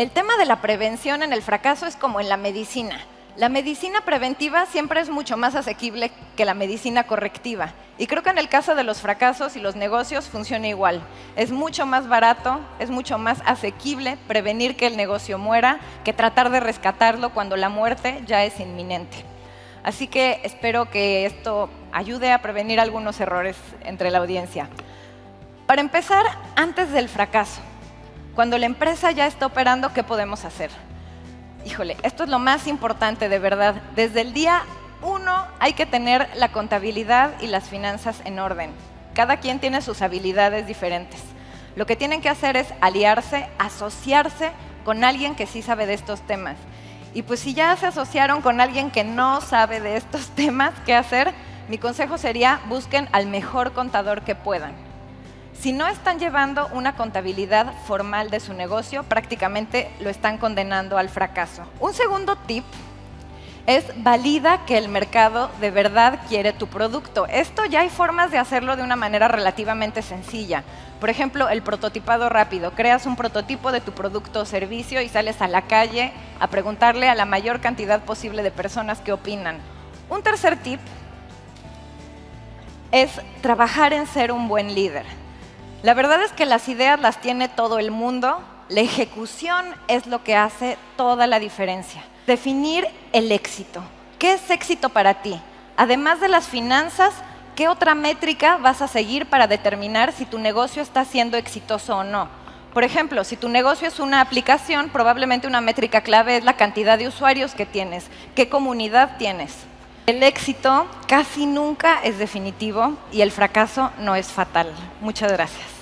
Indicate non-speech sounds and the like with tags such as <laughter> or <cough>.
El tema de la prevención en el fracaso es como en la medicina. La medicina preventiva siempre es mucho más asequible que la medicina correctiva. Y creo que en el caso de los fracasos y los negocios funciona igual. Es mucho más barato, es mucho más asequible prevenir que el negocio muera que tratar de rescatarlo cuando la muerte ya es inminente. Así que espero que esto ayude a prevenir algunos errores entre la audiencia. Para empezar, antes del fracaso, cuando la empresa ya está operando, ¿qué podemos hacer? híjole, esto es lo más importante de verdad. Desde el día uno hay que tener la contabilidad y las finanzas en orden. Cada quien tiene sus habilidades diferentes. Lo que tienen que hacer es aliarse, asociarse con alguien que sí sabe de estos temas. Y pues si ya se asociaron con alguien que no sabe de estos <laughs> temas, ¿qué hacer? Mi consejo sería busquen al mejor contador que puedan. Si no están llevando una contabilidad formal de su negocio, prácticamente lo están condenando al fracaso. Un segundo tip es valida que el mercado de verdad quiere tu producto. Esto ya hay formas de hacerlo de una manera relativamente sencilla. Por ejemplo, el prototipado rápido. Creas un prototipo de tu producto o servicio y sales a la calle a preguntarle a la mayor cantidad posible de personas qué opinan. Un tercer tip es trabajar en ser un buen líder. La verdad es que las ideas las tiene todo el mundo, la ejecución es lo que hace toda la diferencia. Definir el éxito. ¿Qué es éxito para ti? Además de las finanzas, ¿qué otra métrica vas a seguir para determinar si tu negocio está siendo exitoso o no? Por ejemplo, si tu negocio es una aplicación, probablemente una métrica clave es la cantidad de usuarios que tienes, qué comunidad tienes. El éxito casi nunca es definitivo y el fracaso no es fatal. Muchas gracias.